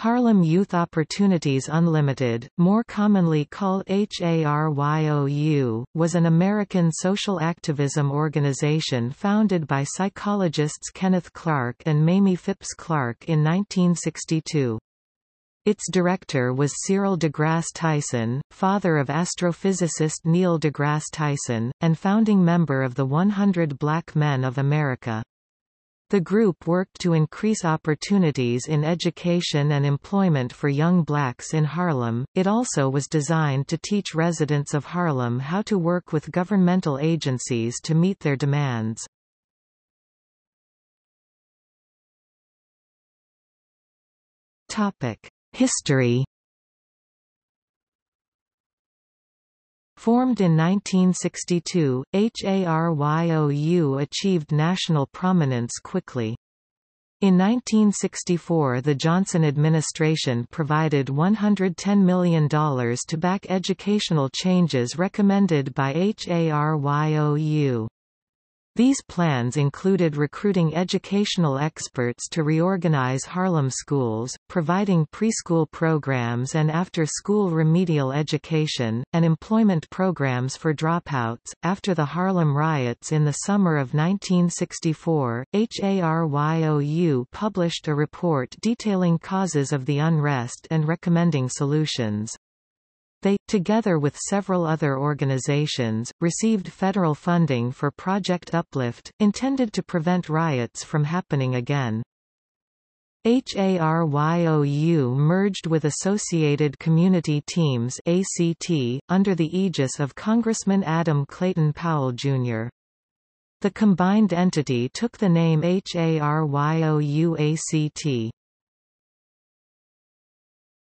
Harlem Youth Opportunities Unlimited, more commonly called HARYOU, was an American social activism organization founded by psychologists Kenneth Clark and Mamie Phipps Clark in 1962. Its director was Cyril deGrasse Tyson, father of astrophysicist Neil deGrasse Tyson, and founding member of the 100 Black Men of America. The group worked to increase opportunities in education and employment for young blacks in Harlem. It also was designed to teach residents of Harlem how to work with governmental agencies to meet their demands. Topic: History Formed in 1962, HARYOU achieved national prominence quickly. In 1964 the Johnson administration provided $110 million to back educational changes recommended by HARYOU. These plans included recruiting educational experts to reorganize Harlem schools, providing preschool programs and after-school remedial education, and employment programs for dropouts. After the Harlem riots in the summer of 1964, HARYOU published a report detailing causes of the unrest and recommending solutions. They, together with several other organizations, received federal funding for Project Uplift, intended to prevent riots from happening again. HARYOU merged with Associated Community Teams ACT, under the aegis of Congressman Adam Clayton Powell, Jr. The combined entity took the name HARYOU-ACT.